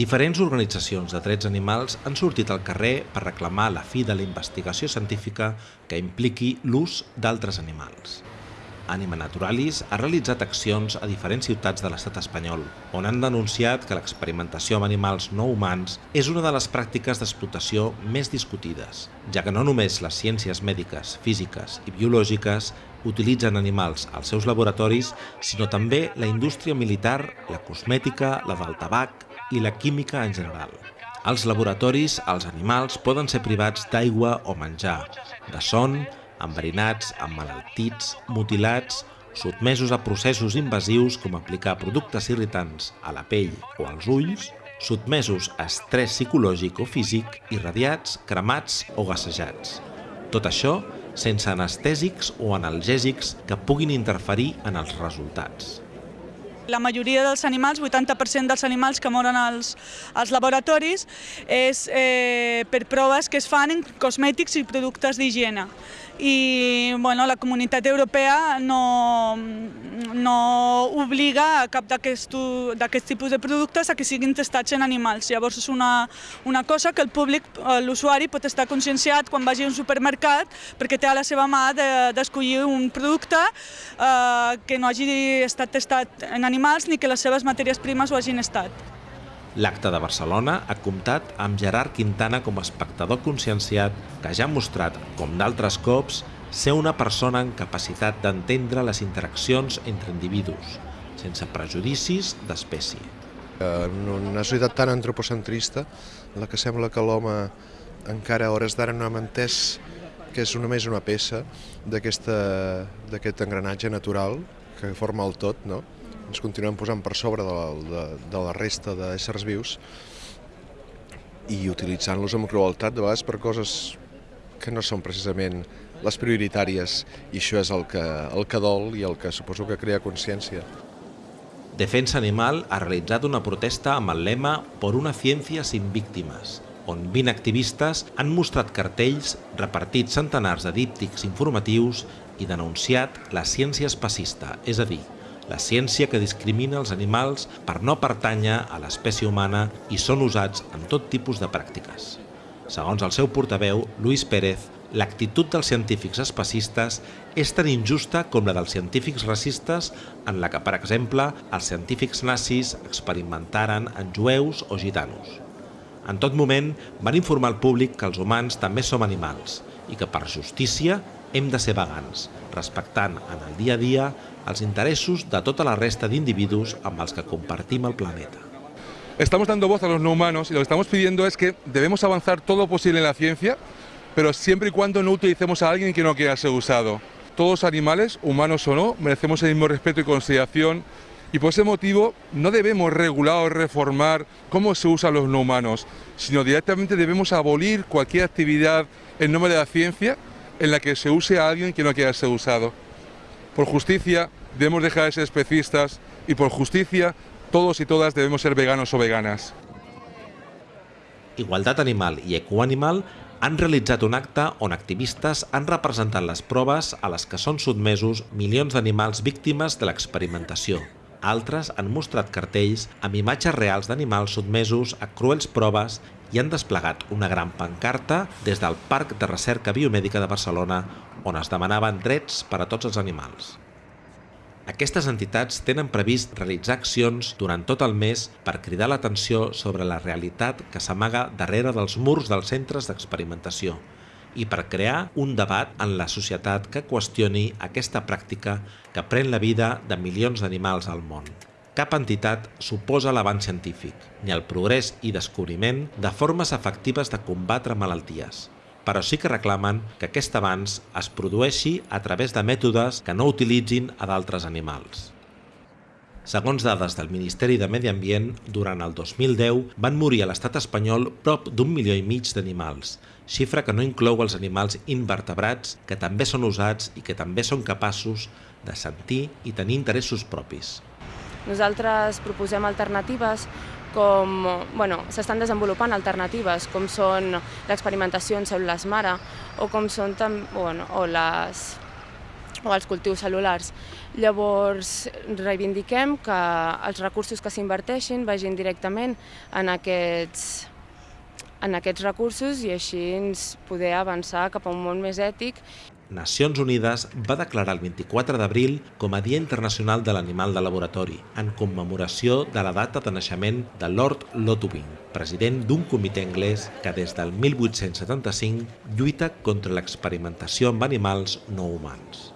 Diferents organitzacions de drets animals han sortit al carrer per reclamar la fi de la investigació científica que impliqui l'ús d'altres animals. Anima Naturalis ha realitzat accions a diferents ciutats de l'estat espanyol, on han denunciat que l'experimentació amb animals no humans és una de les pràctiques d'explotació més discutides, ja que no només les ciències mèdiques, físiques i biològiques utilitzen animals als seus laboratoris, sinó també la indústria militar, la cosmètica, la del tabac i la química en general. Als laboratoris, els animals poden ser privats d'aigua o menjar, de son, enverinats, emmalaltits, mutilats, sotmesos a processos invasius com aplicar productes irritants a la pell o als ulls, sotmesos a estrès psicològic o físic, irradiats, cremats o gassejats. Tot això sense anestèsics o analgèsics que puguin interferir en els resultats. La majoria dels animals, 80% dels animals que moren als, als laboratoris, és eh, per proves que es fan en cosmètics i productes d'higiene i bueno, la comunitat europea no, no obliga a cap d'aquests tipus de productes a que siguin testats en animals. Llavors és una, una cosa que el públic, l'usuari, pot estar conscienciat quan vagi a un supermercat perquè té a la seva mà d'escollir de, un producte eh, que no hagi estat testat en animals ni que les seves matèries primes ho hagin estat. L'acte de Barcelona ha comptat amb Gerard Quintana com a espectador conscienciat que ja ha mostrat, com d'altres cops, ser una persona en capacitat d'entendre les interaccions entre individus, sense prejudicis d'espècie. En una societat tan antropocentrista, la que sembla que l'home encara a hores d'ara no hem entès que és només una peça d'aquest engranatge natural que forma el tot, no? Ens continuem posant per sobre de la, de, de la resta d'éssers vius i utilitzant-los amb crueltat de vegades per coses que no són precisament les prioritàries i això és el que, el que dol i el que suposo que crea consciència. Defensa Animal ha realitzat una protesta amb el lema Por una ciència sin víctimes, on 20 activistes han mostrat cartells, repartit centenars de díptics informatius i denunciat la ciència espacista, és a dir, la ciència que discrimina els animals per no pertànyer a l'espècie humana i són usats en tot tipus de pràctiques. Segons el seu portaveu, Luis Pérez, l'actitud dels científics especistes és tan injusta com la dels científics racistes en la que, per exemple, els científics nazis experimentaren en jueus o gitanos. En tot moment van informar al públic que els humans també som animals i que per justícia hem de ser vegans, respectant en el dia a dia els interessos de tota la resta d'individus amb els que compartim el planeta. Estamos dando voz a los no humanos y lo que estamos pidiendo es que debemos avanzar todo lo posible en la ciencia, pero siempre y cuando no utilicemos a alguien que no quiera ser usado. Todos animales, humanos o no, merecemos el mismo respeto y consideración y por ese motivo no debemos regular o reformar cómo se usan los no humanos, sino directamente debemos abolir cualquier actividad en nombre de la ciencia en la que se use a alguien que no quiera ser usado. Por justicia debemos dejar de ser especistas y por justicia todos y todas debemos ser veganos o veganas. Igualtat Animal i Ecoanimal han realitzat un acte on activistes han representat les proves a les que són sotmesos milions d'animals víctimes de l'experimentació. Altres han mostrat cartells amb imatges reals d'animals sotmesos a cruels proves i han desplegat una gran pancarta des del Parc de Recerca Biomèdica de Barcelona on es demanaven drets per a tots els animals. Aquestes entitats tenen previst realitzar accions durant tot el mes per cridar l'atenció sobre la realitat que s'amaga darrere dels murs dels centres d'experimentació i per crear un debat en la societat que qüestioni aquesta pràctica que pren la vida de milions d'animals al món. Cap entitat suposa l'avanç científic, ni el progrés i descobriment de formes efectives de combatre malalties, però sí que reclamen que aquest avanç es produeixi a través de mètodes que no utilitzin a d'altres animals. Segons dades del Ministeri de Medi Ambient, durant el 2010 van morir a l'estat espanyol prop d'un milió i mig d'animals, xifra que no inclou els animals invertebrats que també són usats i que també són capaços de sentir i tenir interessos propis. Nosaltres proposem alternatives com bueno, s'estan desenvolupant alternatives com són l'experimentació en cèl·lules mare o com són bueno, o les o els cultius cel·lulars. Llavors, reivindiquem que els recursos que s'inverteixin vagin directament en aquests, en aquests recursos i així poder avançar cap a un món més ètic. Nacions Unides va declarar el 24 d'abril com a Dia Internacional de l'Animal de Laboratori, en commemoració de la data de naixement de Lord Lotubing, president d'un comitè anglès que des del 1875 lluita contra l'experimentació amb animals no humans.